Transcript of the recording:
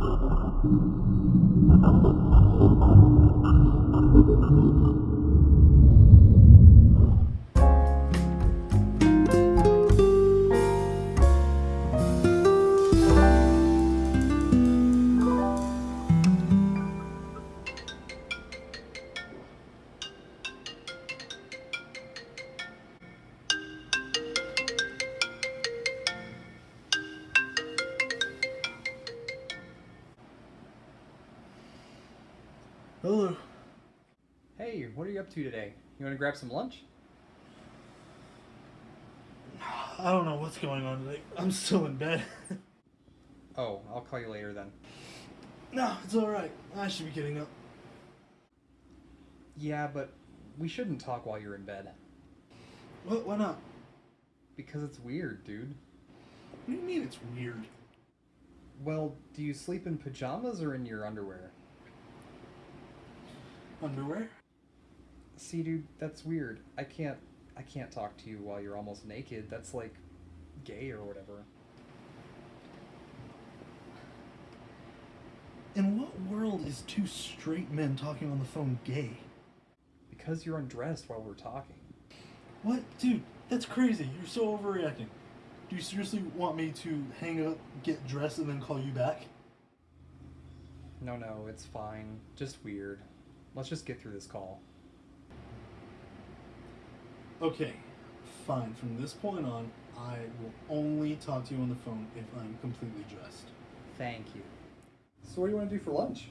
Thank you. Hello. Hey, what are you up to today? You want to grab some lunch? I don't know what's going on today. I'm still in bed. Oh, I'll call you later then. no, it's alright. I should be getting up. Yeah, but we shouldn't talk while you're in bed. What? Why not? Because it's weird, dude. What do you mean it's weird? Well, do you sleep in pajamas or in your underwear? Underwear? See, dude, that's weird. I can't I can't talk to you while you're almost naked. That's like gay or whatever. In what world is two straight men talking on the phone gay? Because you're undressed while we're talking. What? Dude, that's crazy. You're so overreacting. Do you seriously want me to hang up, get dressed, and then call you back? No, no, it's fine. Just weird. Let's just get through this call. Okay, fine. From this point on, I will only talk to you on the phone if I'm completely dressed. Thank you. So what do you want to do for lunch?